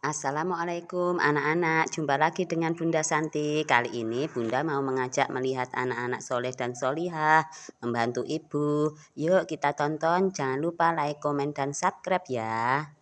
Assalamualaikum anak-anak, jumpa lagi dengan Bunda Santi. Kali ini Bunda mau mengajak melihat anak-anak soleh dan solihah, membantu ibu. Yuk kita tonton, jangan lupa like, komen, dan subscribe ya.